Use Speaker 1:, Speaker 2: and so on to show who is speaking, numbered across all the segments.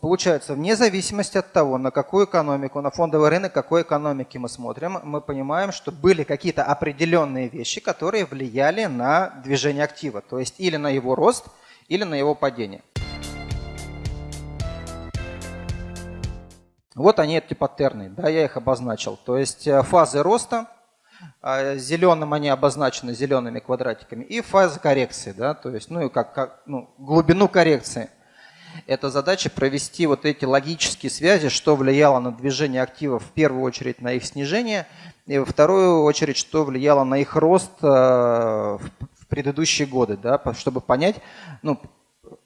Speaker 1: получается, вне зависимости от того, на какую экономику, на фондовый рынок какой экономики мы смотрим, мы понимаем, что были какие-то определенные вещи, которые влияли на движение актива, то есть или на его рост, или на его падение. Вот они, эти паттерны, да, я их обозначил. То есть э, фазы роста, а, зеленым они обозначены зелеными квадратиками, и фазы коррекции, да, то есть, ну и как, как ну, глубину коррекции. Это задача провести вот эти логические связи, что влияло на движение активов в первую очередь на их снижение, и во вторую очередь, что влияло на их рост э, в предыдущие годы, да, чтобы понять, ну,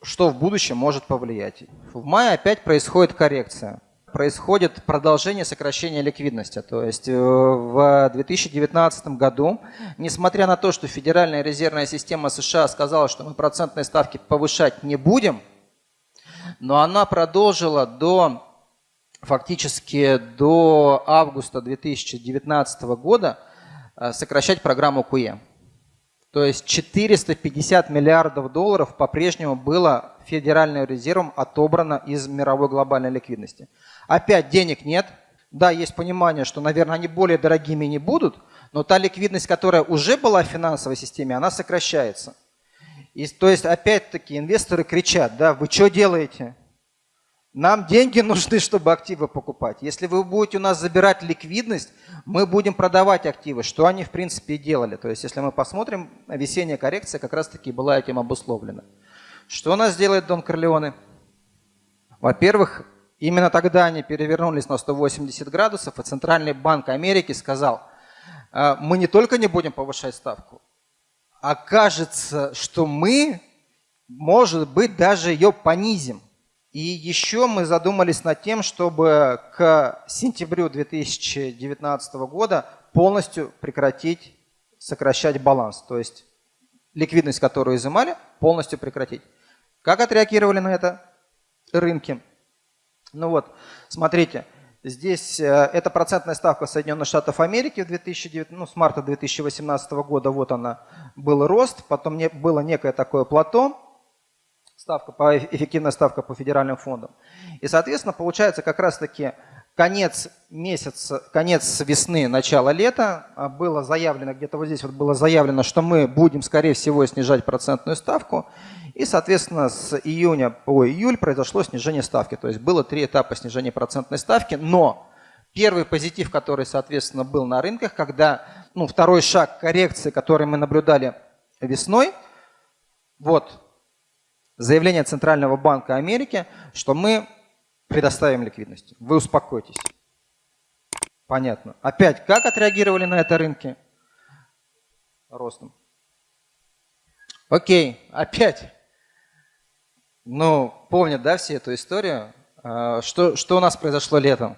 Speaker 1: что в будущем может повлиять. В мае опять происходит коррекция происходит продолжение сокращения ликвидности. То есть э, в 2019 году, несмотря на то, что Федеральная резервная система США сказала, что мы процентные ставки повышать не будем, но она продолжила до фактически до августа 2019 года э, сокращать программу КУЕ. То есть 450 миллиардов долларов по-прежнему было Федеральным резервом отобрано из мировой глобальной ликвидности. Опять денег нет. Да, есть понимание, что, наверное, они более дорогими не будут, но та ликвидность, которая уже была в финансовой системе, она сокращается. И, то есть, опять-таки, инвесторы кричат, да, вы что делаете? Нам деньги нужны, чтобы активы покупать. Если вы будете у нас забирать ликвидность, мы будем продавать активы, что они в принципе и делали. То есть если мы посмотрим, весенняя коррекция как раз таки была этим обусловлена. Что у нас делает Дон Корлеоне? Во-первых, именно тогда они перевернулись на 180 градусов, и Центральный банк Америки сказал, «А, мы не только не будем повышать ставку, а кажется, что мы, может быть, даже ее понизим. И еще мы задумались над тем, чтобы к сентябрю 2019 года полностью прекратить сокращать баланс. То есть ликвидность, которую изымали, полностью прекратить. Как отреагировали на это рынки? Ну вот, смотрите, здесь э, это процентная ставка Соединенных Штатов Америки в 2009, ну, с марта 2018 года, вот она, был рост, потом не, было некое такое плато, ставка по, эффективная ставка по федеральным фондам. И, соответственно, получается как раз-таки конец месяца, конец весны, начало лета а, было заявлено, где-то вот здесь вот было заявлено, что мы будем, скорее всего, снижать процентную ставку. И, соответственно, с июня по июль произошло снижение ставки. То есть было три этапа снижения процентной ставки, но первый позитив, который, соответственно, был на рынках, когда ну, второй шаг коррекции, который мы наблюдали весной, вот заявление Центрального банка Америки, что мы предоставим ликвидность. Вы успокойтесь. Понятно. Опять, как отреагировали на это рынки? Ростом. Окей, опять. Ну, помнят, да, все эту историю? А, что, что у нас произошло летом?